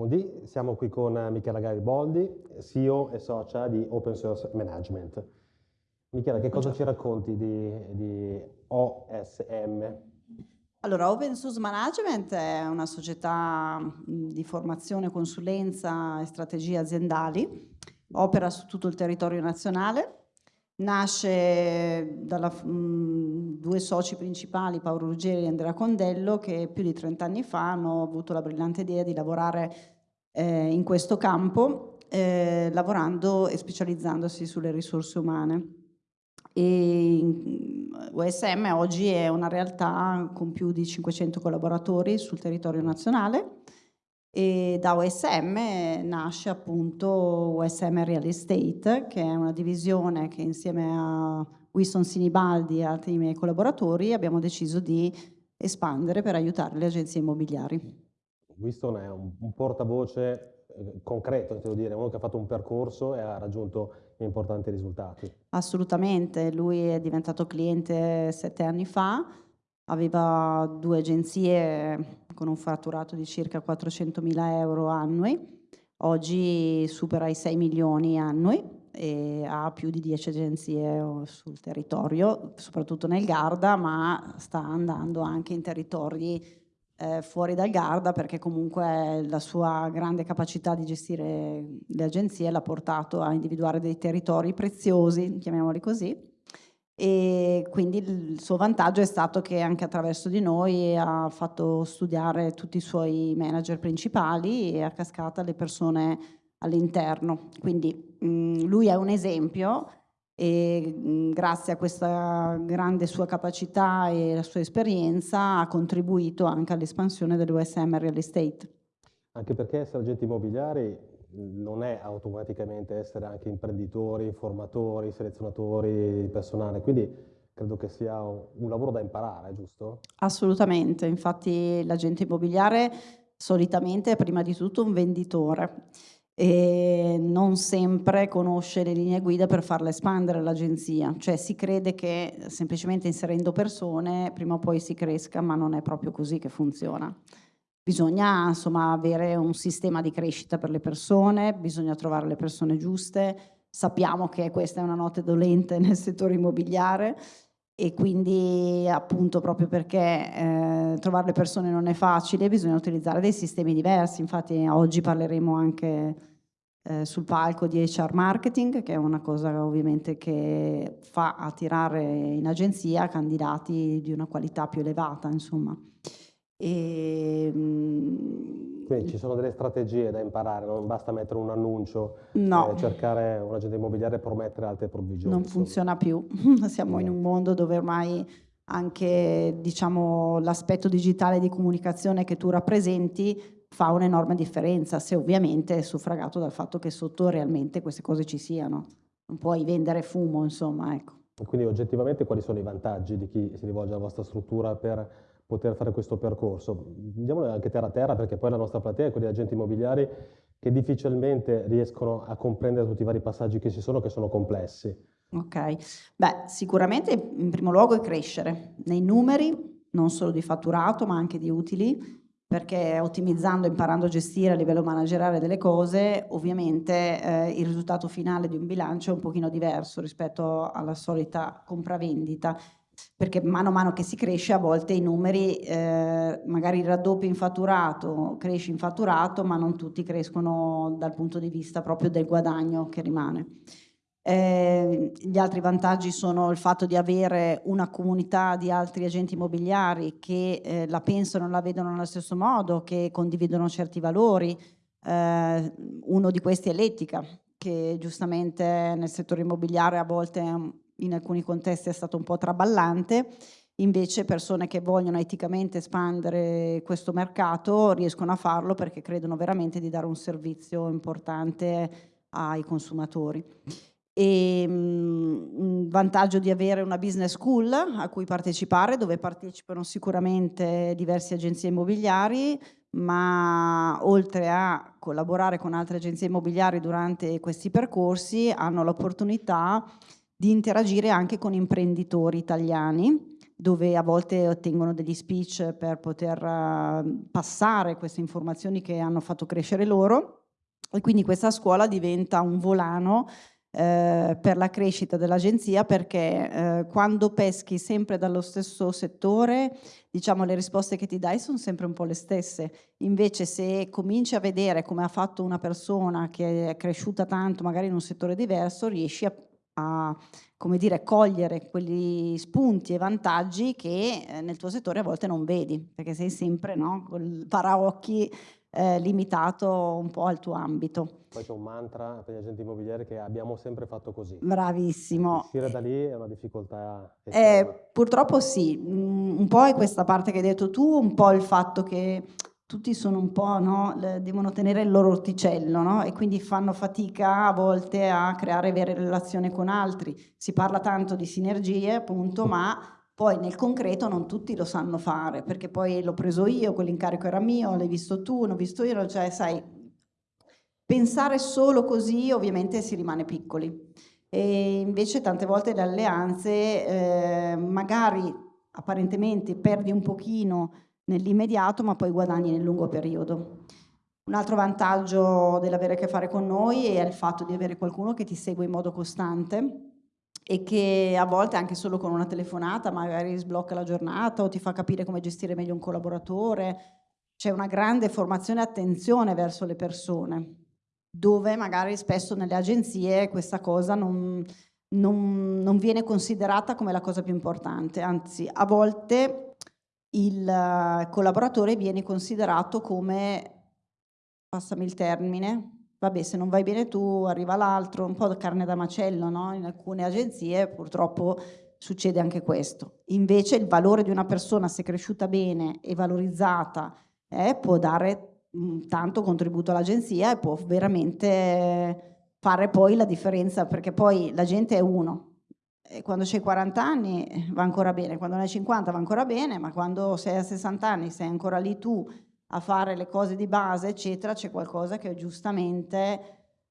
Mondi, siamo qui con Michela Gariboldi, CEO e socia di Open Source Management. Michela, che cosa ci racconti di, di OSM? Allora, Open Source Management è una società di formazione, consulenza e strategie aziendali, opera su tutto il territorio nazionale, nasce da due soci principali, Paolo Ruggeri e Andrea Condello, che più di 30 anni fa hanno avuto la brillante idea di lavorare eh, in questo campo, eh, lavorando e specializzandosi sulle risorse umane. E USM oggi è una realtà con più di 500 collaboratori sul territorio nazionale e da OSM nasce appunto OSM Real Estate che è una divisione che insieme a Winston Sinibaldi e altri miei collaboratori abbiamo deciso di espandere per aiutare le agenzie immobiliari. Winston è un, un portavoce eh, concreto, devo dire, uno che ha fatto un percorso e ha raggiunto importanti risultati. Assolutamente, lui è diventato cliente sette anni fa, aveva due agenzie con un fatturato di circa 400 mila euro annui, oggi supera i 6 milioni annui e ha più di 10 agenzie sul territorio, soprattutto nel Garda, ma sta andando anche in territori eh, fuori dal Garda perché comunque la sua grande capacità di gestire le agenzie l'ha portato a individuare dei territori preziosi, chiamiamoli così, e quindi il suo vantaggio è stato che anche attraverso di noi ha fatto studiare tutti i suoi manager principali e a cascata le persone all'interno. Quindi mh, lui è un esempio e mh, grazie a questa grande sua capacità e la sua esperienza ha contribuito anche all'espansione dell'USM Real Estate. Anche perché essere agenti immobiliari non è automaticamente essere anche imprenditori, formatori, selezionatori di personale, quindi credo che sia un lavoro da imparare, giusto? Assolutamente, infatti l'agente immobiliare solitamente è prima di tutto un venditore e non sempre conosce le linee guida per farla espandere l'agenzia, cioè si crede che semplicemente inserendo persone prima o poi si cresca, ma non è proprio così che funziona. Bisogna insomma avere un sistema di crescita per le persone, bisogna trovare le persone giuste, sappiamo che questa è una notte dolente nel settore immobiliare e quindi appunto proprio perché eh, trovare le persone non è facile bisogna utilizzare dei sistemi diversi, infatti oggi parleremo anche eh, sul palco di HR marketing che è una cosa ovviamente che fa attirare in agenzia candidati di una qualità più elevata insomma. E, ehm, Quindi ci sono delle strategie da imparare, non basta mettere un annuncio no. e cercare un agente immobiliare e promettere altre provvigioni. Non funziona più, siamo no. in un mondo dove ormai anche diciamo, l'aspetto digitale di comunicazione che tu rappresenti fa un'enorme differenza, se ovviamente è suffragato dal fatto che sotto realmente queste cose ci siano. Non puoi vendere fumo, insomma, ecco. Quindi oggettivamente quali sono i vantaggi di chi si rivolge alla vostra struttura per poter fare questo percorso. Andiamo anche terra a terra perché poi la nostra platea è quella di agenti immobiliari che difficilmente riescono a comprendere tutti i vari passaggi che ci sono, che sono complessi. Ok, beh sicuramente in primo luogo è crescere nei numeri, non solo di fatturato ma anche di utili, perché ottimizzando, imparando a gestire a livello manageriale delle cose, ovviamente eh, il risultato finale di un bilancio è un pochino diverso rispetto alla solita compravendita perché mano a mano che si cresce a volte i numeri eh, magari raddoppi in fatturato, cresci in fatturato, ma non tutti crescono dal punto di vista proprio del guadagno che rimane. Eh, gli altri vantaggi sono il fatto di avere una comunità di altri agenti immobiliari che eh, la pensano e la vedono nello stesso modo, che condividono certi valori. Eh, uno di questi è l'etica, che giustamente nel settore immobiliare a volte in alcuni contesti è stato un po' traballante, invece persone che vogliono eticamente espandere questo mercato riescono a farlo perché credono veramente di dare un servizio importante ai consumatori. E, um, un vantaggio di avere una business school a cui partecipare, dove partecipano sicuramente diverse agenzie immobiliari, ma oltre a collaborare con altre agenzie immobiliari durante questi percorsi hanno l'opportunità di interagire anche con imprenditori italiani dove a volte ottengono degli speech per poter uh, passare queste informazioni che hanno fatto crescere loro. E quindi questa scuola diventa un volano eh, per la crescita dell'agenzia perché eh, quando peschi sempre dallo stesso settore diciamo le risposte che ti dai sono sempre un po' le stesse. Invece se cominci a vedere come ha fatto una persona che è cresciuta tanto magari in un settore diverso riesci a, a come dire, cogliere quegli spunti e vantaggi che eh, nel tuo settore a volte non vedi perché sei sempre no, col paraocchi eh, limitato un po' al tuo ambito. Poi c'è un mantra per gli agenti immobiliari che abbiamo sempre fatto così. Bravissimo. Uscire da lì è una difficoltà eh, Purtroppo sì, mm, un po' è questa parte che hai detto tu, un po' il fatto che tutti sono un po', no, devono tenere il loro orticello, no? E quindi fanno fatica a volte a creare vere relazioni con altri. Si parla tanto di sinergie, appunto, ma poi nel concreto non tutti lo sanno fare, perché poi l'ho preso io, quell'incarico era mio, l'hai visto tu, l'ho visto io, cioè sai, pensare solo così ovviamente si rimane piccoli. E invece tante volte le alleanze eh, magari apparentemente perdi un pochino nell'immediato ma poi guadagni nel lungo periodo. Un altro vantaggio dell'avere a che fare con noi è il fatto di avere qualcuno che ti segue in modo costante e che a volte anche solo con una telefonata magari sblocca la giornata o ti fa capire come gestire meglio un collaboratore. C'è una grande formazione e attenzione verso le persone, dove magari spesso nelle agenzie questa cosa non, non, non viene considerata come la cosa più importante, anzi a volte il collaboratore viene considerato come, passami il termine, vabbè se non vai bene tu arriva l'altro, un po' carne da macello, no? in alcune agenzie purtroppo succede anche questo. Invece il valore di una persona se cresciuta bene e valorizzata eh, può dare mh, tanto contributo all'agenzia e può veramente fare poi la differenza perché poi la gente è uno. Quando c'hai 40 anni eh, va ancora bene, quando ne hai 50 va ancora bene, ma quando sei a 60 anni sei ancora lì tu a fare le cose di base, eccetera, c'è qualcosa che giustamente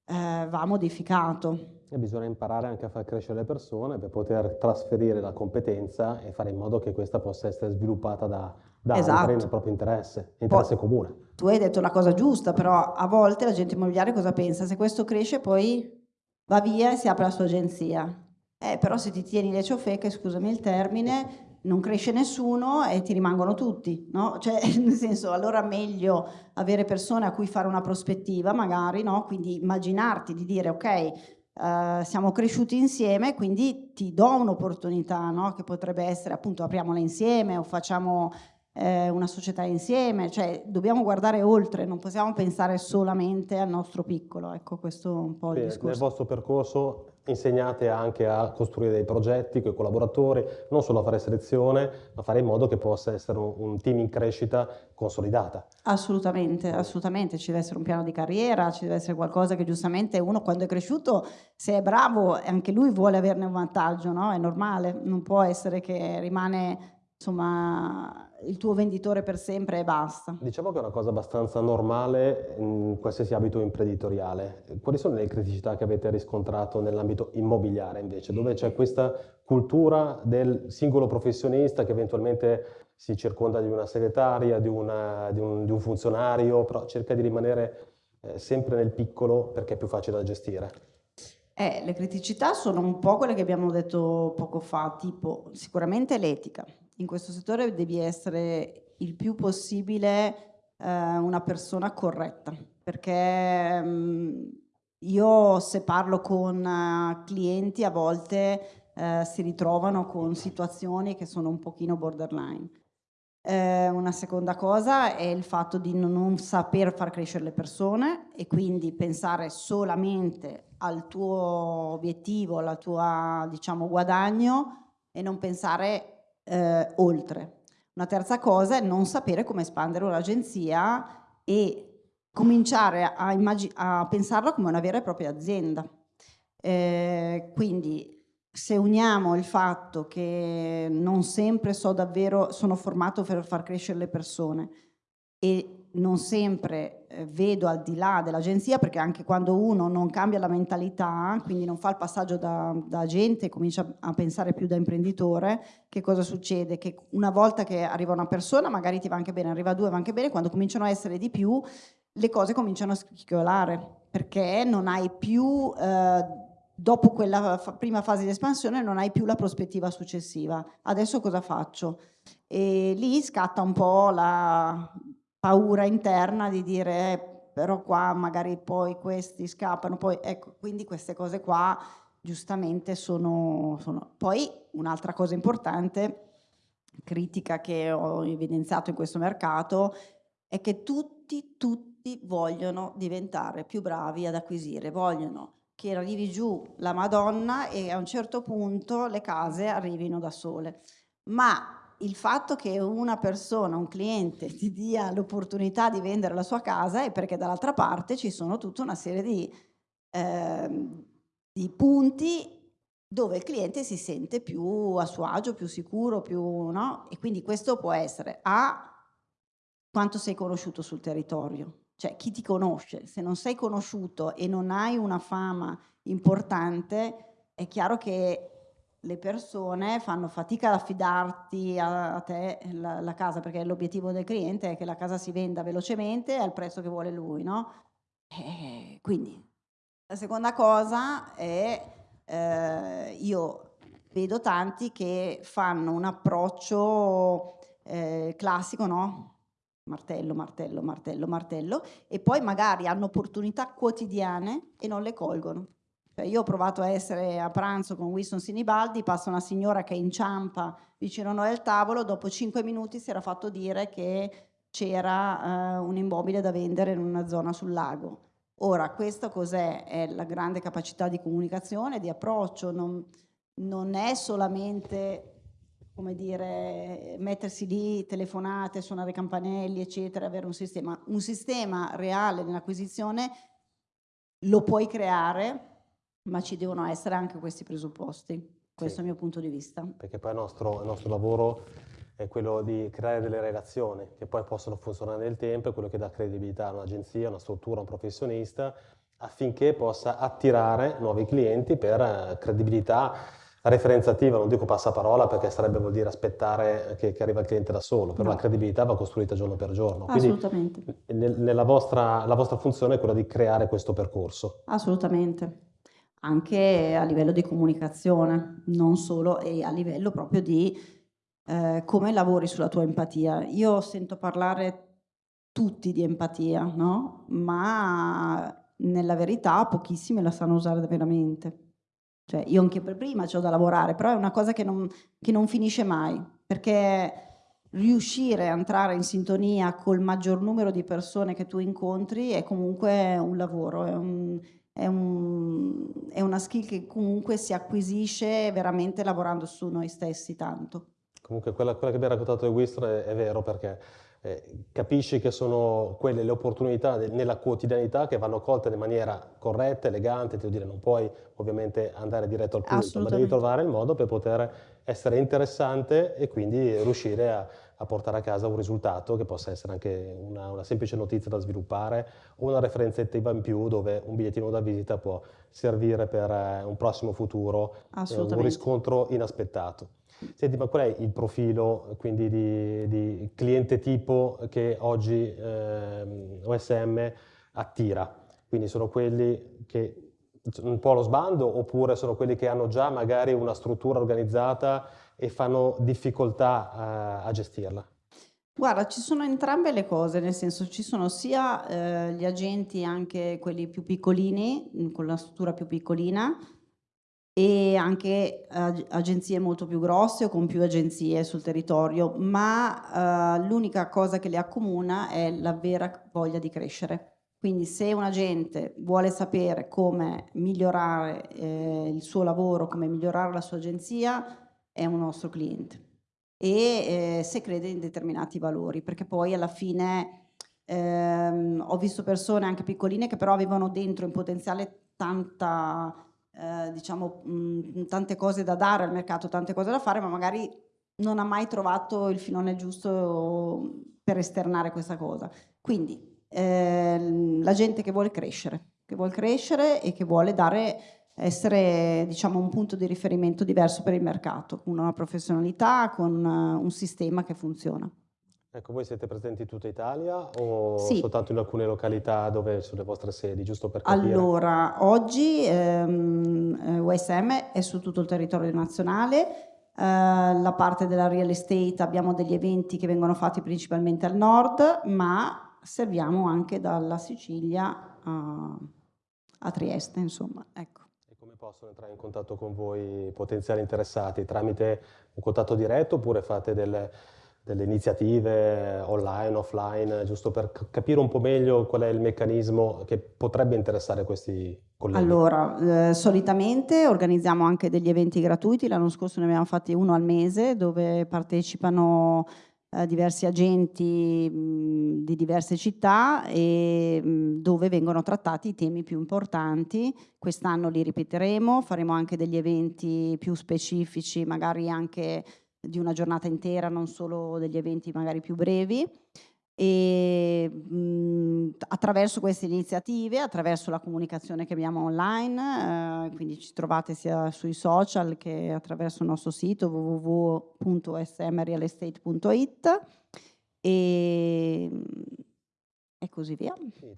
eh, va modificato. E bisogna imparare anche a far crescere le persone per poter trasferire la competenza e fare in modo che questa possa essere sviluppata da, da esatto. altri nel proprio interesse, interesse poi, comune. Tu hai detto la cosa giusta, però a volte l'agente immobiliare cosa pensa? Se questo cresce poi va via e si apre la sua agenzia. Eh, però se ti tieni le ciofeche, scusami il termine, non cresce nessuno e ti rimangono tutti, no? Cioè, nel senso, allora meglio avere persone a cui fare una prospettiva, magari, no? Quindi immaginarti di dire, ok, uh, siamo cresciuti insieme, quindi ti do un'opportunità, no? Che potrebbe essere, appunto, apriamola insieme o facciamo eh, una società insieme, cioè dobbiamo guardare oltre, non possiamo pensare solamente al nostro piccolo, ecco questo è un po' il discorso. Nel vostro percorso insegnate anche a costruire dei progetti con i collaboratori, non solo a fare selezione, ma fare in modo che possa essere un, un team in crescita consolidata. Assolutamente, assolutamente, ci deve essere un piano di carriera, ci deve essere qualcosa che giustamente uno quando è cresciuto, se è bravo, anche lui vuole averne un vantaggio, no? È normale, non può essere che rimane insomma, il tuo venditore per sempre e basta. Diciamo che è una cosa abbastanza normale in qualsiasi ambito imprenditoriale. Quali sono le criticità che avete riscontrato nell'ambito immobiliare invece, dove c'è questa cultura del singolo professionista che eventualmente si circonda di una segretaria, di, una, di, un, di un, funzionario, però cerca di rimanere eh, sempre nel piccolo perché è più facile da gestire? Eh, le criticità sono un po' quelle che abbiamo detto poco fa, tipo sicuramente l'etica, in questo settore devi essere il più possibile eh, una persona corretta, perché mh, mm, io se parlo con uh, clienti a volte uh, si ritrovano con situazioni che sono un pochino borderline. Eh, una seconda cosa è il fatto di non, saper far crescere le persone e quindi pensare solamente al tuo obiettivo, al tuo diciamo, guadagno e non pensare eh, oltre. Una terza cosa è non sapere come espandere un'agenzia e cominciare a, a, pensarla come una vera e propria azienda. Eh, quindi se uniamo il fatto che non sempre so davvero, sono formato per far crescere le persone, e non sempre eh, vedo al di là dell'agenzia perché anche quando uno non cambia la mentalità, quindi non fa il passaggio da, da agente comincia a pensare più da imprenditore, che cosa succede? Che una volta che arriva una persona magari ti va anche bene, arriva due va anche bene, quando cominciano a essere di più le cose cominciano a scricchiolare perché non hai più... Eh, dopo quella prima fase di espansione non hai più la prospettiva successiva. Adesso cosa faccio? E lì scatta un po' la paura interna di dire eh, però qua magari poi questi scappano, poi ecco, quindi queste cose qua giustamente sono... sono. Poi un'altra cosa importante, critica che ho evidenziato in questo mercato, è che tutti, tutti vogliono diventare più bravi ad acquisire, vogliono che arrivi giù la Madonna e a un certo punto le case arrivino da sole. Ma il fatto che una persona, un cliente, ti dia l'opportunità di vendere la sua casa è perché dall'altra parte ci sono tutta una serie di, eh, di punti dove il cliente si sente più a suo agio, più sicuro, più, no? E quindi questo può essere A, quanto sei conosciuto sul territorio, cioè chi ti conosce, se non sei conosciuto e non hai una fama importante, è chiaro che le persone fanno fatica ad affidarti a, te la, la, casa, perché l'obiettivo del cliente è che la casa si venda velocemente al prezzo che vuole lui, no? E quindi la seconda cosa è, eh, io vedo tanti che fanno un approccio eh, classico, no? Martello, martello, martello, martello, e poi magari hanno opportunità quotidiane e non le colgono. Cioè io ho provato a essere a pranzo con Winston Sinibaldi, passa una signora che inciampa vicino a noi al tavolo, dopo cinque minuti si era fatto dire che c'era uh, un immobile da vendere in una zona sul lago. Ora, questo cos'è? È la grande capacità di comunicazione, di approccio, non, non è solamente come dire, mettersi lì, telefonate, suonare campanelli, eccetera, avere un sistema. Un sistema reale nell'acquisizione lo puoi creare, ma ci devono essere anche questi presupposti. Questo sì. è il mio punto di vista. Perché poi il nostro, il nostro lavoro è quello di creare delle relazioni che poi possono funzionare nel tempo, è quello che dà credibilità a un'agenzia, a una struttura, a un professionista, affinché possa attirare nuovi clienti per eh, credibilità referenziativa, non dico passaparola perché sarebbe vuol dire aspettare che, che arriva il cliente da solo, però no. la credibilità va costruita giorno per giorno. Assolutamente. Quindi nella vostra, la vostra funzione è quella di creare questo percorso. Assolutamente. Anche a livello di comunicazione, non solo, e a livello proprio di eh, come lavori sulla tua empatia. Io sento parlare tutti di empatia, no? Ma nella verità pochissimi la sanno usare veramente. Cioè, io anche per prima ho da lavorare, però è una cosa che non, che non finisce mai, perché riuscire a entrare in sintonia col maggior numero di persone che tu incontri è comunque un lavoro, è, un, è, un, è una skill che comunque si acquisisce veramente lavorando su noi stessi tanto. Comunque quella, quella che abbiamo raccontato di Wistro è, è vero perché eh, capisci che sono quelle le opportunità de, nella quotidianità che vanno colte in maniera corretta, elegante, ti devo dire, non puoi ovviamente andare diretto al punto, ma devi trovare il modo per poter essere interessante e quindi riuscire a, a portare a casa un risultato che possa essere anche una, una semplice notizia da sviluppare o una referenza attiva in più dove un bigliettino da visita può servire per eh, un prossimo futuro, eh, un riscontro inaspettato. Senti, ma qual è il profilo quindi di, di cliente tipo che oggi eh, OSM attira? Quindi sono quelli che un po' lo sbando oppure sono quelli che hanno già magari una struttura organizzata e fanno difficoltà eh, a gestirla? Guarda, ci sono entrambe le cose, nel senso ci sono sia eh, gli agenti, anche quelli più piccolini, con la struttura più piccolina, e anche ag agenzie molto più grosse o con più agenzie sul territorio, ma uh, l'unica cosa che le accomuna è la vera voglia di crescere. Quindi se un agente vuole sapere come migliorare eh, il suo lavoro, come migliorare la sua agenzia, è un nostro cliente. E eh, se crede in determinati valori, perché poi alla fine ehm, ho visto persone anche piccoline che però avevano dentro in potenziale tanta eh, diciamo, mh, tante cose da dare al mercato, tante cose da fare, ma magari non ha mai trovato il filone giusto per esternare questa cosa. Quindi eh, la gente che vuole crescere, che vuole crescere e che vuole dare essere diciamo, un punto di riferimento diverso per il mercato, con una professionalità, con uh, un sistema che funziona. Ecco, voi siete presenti in tutta Italia o sì. soltanto in alcune località dove sono le vostre sedi, giusto per capire? Allora, oggi ehm, USM eh, è su tutto il territorio nazionale, eh, la parte della real estate abbiamo degli eventi che vengono fatti principalmente al nord, ma serviamo anche dalla Sicilia a, a Trieste, insomma, ecco possono entrare in contatto con voi potenziali interessati? Tramite un contatto diretto oppure fate delle, delle iniziative online, offline, giusto per capire un po' meglio qual è il meccanismo che potrebbe interessare questi colleghi? Allora, eh, solitamente organizziamo anche degli eventi gratuiti, l'anno scorso ne abbiamo fatti uno al mese dove partecipano eh, diversi agenti di diverse città e dove vengono trattati i temi più importanti. Quest'anno li ripeteremo, faremo anche degli eventi più specifici, magari anche di una giornata intera, non solo degli eventi magari più brevi. E mh, attraverso queste iniziative, attraverso la comunicazione che abbiamo online, eh, quindi ci trovate sia sui social che attraverso il nostro sito www.smrealestate.it e, e così via.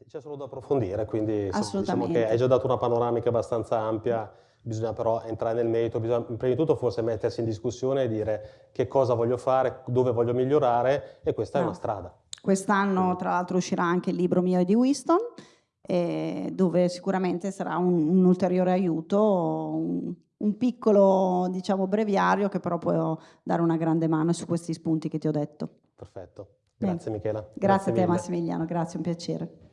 C'è solo da approfondire, quindi diciamo che hai già dato una panoramica abbastanza ampia bisogna però entrare nel merito, bisogna prima di tutto forse mettersi in discussione e dire che cosa voglio fare, dove voglio migliorare e questa no. è una strada. Quest'anno tra l'altro uscirà anche il libro mio di Winston, eh, dove sicuramente sarà un, un ulteriore aiuto, un, un, piccolo diciamo breviario che però può dare una grande mano su questi spunti che ti ho detto. Perfetto, grazie Bene. Michela. Grazie, grazie a te mille. Massimiliano, grazie, un piacere.